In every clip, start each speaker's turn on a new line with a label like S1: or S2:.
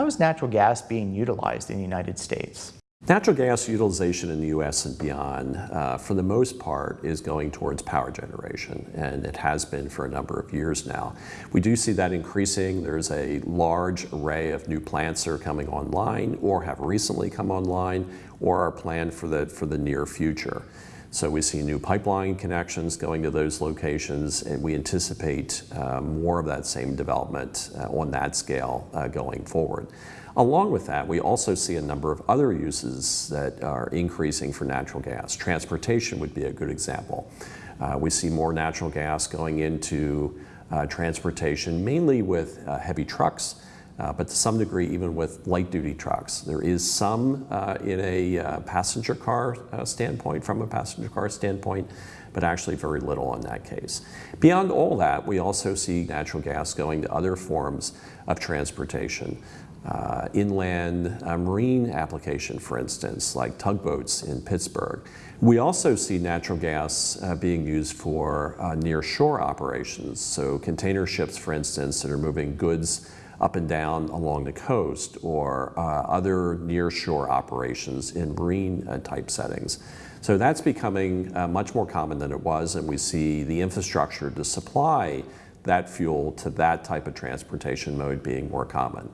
S1: How is natural gas being utilized in the United States?
S2: Natural gas utilization in the U.S. and beyond, uh, for the most part, is going towards power generation, and it has been for a number of years now. We do see that increasing. There's a large array of new plants that are coming online or have recently come online or are planned for the, for the near future. So we see new pipeline connections going to those locations, and we anticipate uh, more of that same development uh, on that scale uh, going forward. Along with that, we also see a number of other uses that are increasing for natural gas. Transportation would be a good example. Uh, we see more natural gas going into uh, transportation, mainly with uh, heavy trucks, uh, but to some degree even with light-duty trucks. There is some uh, in a uh, passenger car standpoint, from a passenger car standpoint, but actually very little in that case. Beyond all that, we also see natural gas going to other forms of transportation uh, inland uh, marine application, for instance, like tugboats in Pittsburgh. We also see natural gas uh, being used for uh, near shore operations. So container ships, for instance, that are moving goods up and down along the coast or uh, other near shore operations in marine uh, type settings. So that's becoming much more common than it was and we see the infrastructure to supply that fuel to that type of transportation mode being more common.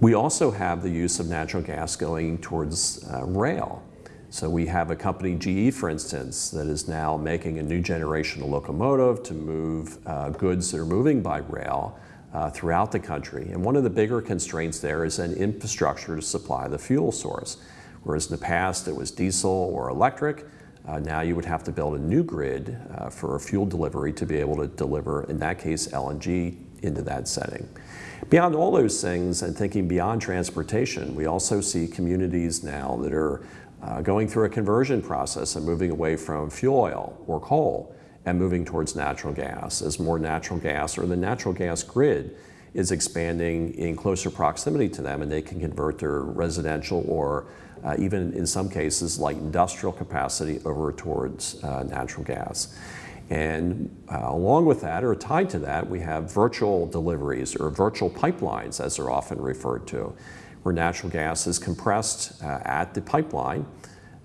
S2: We also have the use of natural gas going towards uh, rail. So we have a company, GE for instance, that is now making a new generation of locomotive to move uh, goods that are moving by rail uh, throughout the country. And one of the bigger constraints there is an infrastructure to supply the fuel source. Whereas in the past it was diesel or electric, uh, now you would have to build a new grid uh, for fuel delivery to be able to deliver, in that case, LNG into that setting. Beyond all those things and thinking beyond transportation, we also see communities now that are uh, going through a conversion process and moving away from fuel oil or coal and moving towards natural gas as more natural gas or the natural gas grid is expanding in closer proximity to them and they can convert their residential or uh, even in some cases light industrial capacity over towards uh, natural gas. And uh, along with that, or tied to that, we have virtual deliveries or virtual pipelines, as they're often referred to, where natural gas is compressed uh, at the pipeline,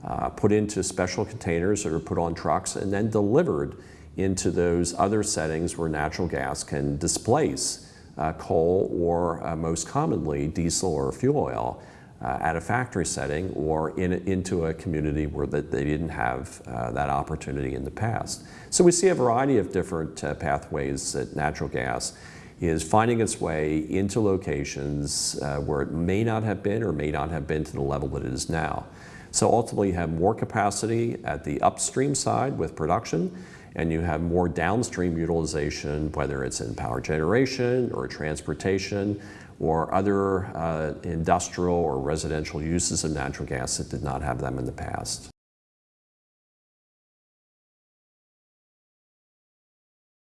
S2: uh, put into special containers that are put on trucks, and then delivered into those other settings where natural gas can displace uh, coal or uh, most commonly diesel or fuel oil uh, at a factory setting or in, into a community where that they didn't have uh, that opportunity in the past. So we see a variety of different uh, pathways that natural gas is finding its way into locations where it may not have been or may not have been to the level that it is now. So ultimately you have more capacity at the upstream side with production and you have more downstream utilization, whether it's in power generation or transportation or other uh, industrial or residential uses of natural gas that did not have them in the past.